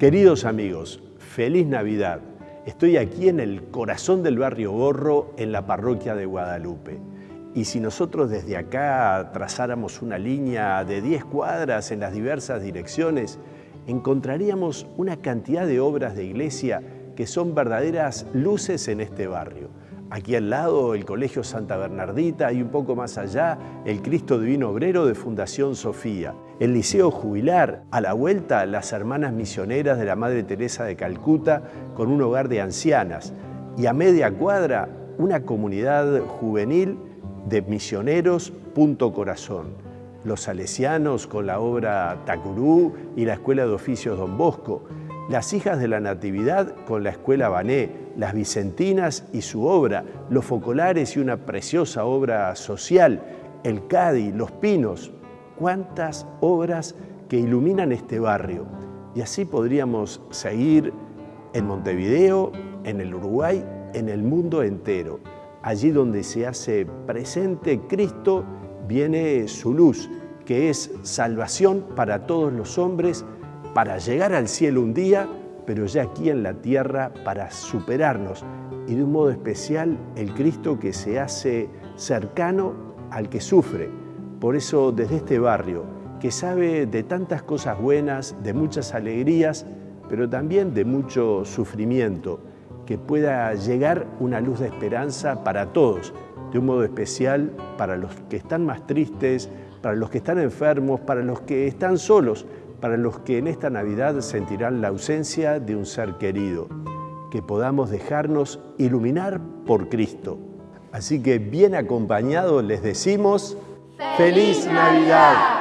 Queridos amigos, feliz Navidad. Estoy aquí en el corazón del barrio Gorro, en la parroquia de Guadalupe. Y si nosotros desde acá trazáramos una línea de 10 cuadras en las diversas direcciones, encontraríamos una cantidad de obras de iglesia que son verdaderas luces en este barrio. Aquí al lado el Colegio Santa Bernardita y un poco más allá el Cristo Divino Obrero de Fundación Sofía. El Liceo Jubilar, a la vuelta las hermanas misioneras de la Madre Teresa de Calcuta con un hogar de ancianas y a media cuadra una comunidad juvenil de misioneros Punto Corazón. Los salesianos con la obra Tacurú y la Escuela de Oficios Don Bosco, las hijas de la Natividad con la Escuela Bané, las Vicentinas y su obra, los Focolares y una preciosa obra social, el Cadi, los Pinos. Cuántas obras que iluminan este barrio. Y así podríamos seguir en Montevideo, en el Uruguay, en el mundo entero. Allí donde se hace presente Cristo, viene su luz, que es salvación para todos los hombres, para llegar al cielo un día, pero ya aquí en la tierra para superarnos y de un modo especial el Cristo que se hace cercano al que sufre. Por eso desde este barrio, que sabe de tantas cosas buenas, de muchas alegrías, pero también de mucho sufrimiento, que pueda llegar una luz de esperanza para todos, de un modo especial para los que están más tristes, para los que están enfermos, para los que están solos, para los que en esta Navidad sentirán la ausencia de un ser querido, que podamos dejarnos iluminar por Cristo. Así que bien acompañados les decimos ¡Feliz Navidad!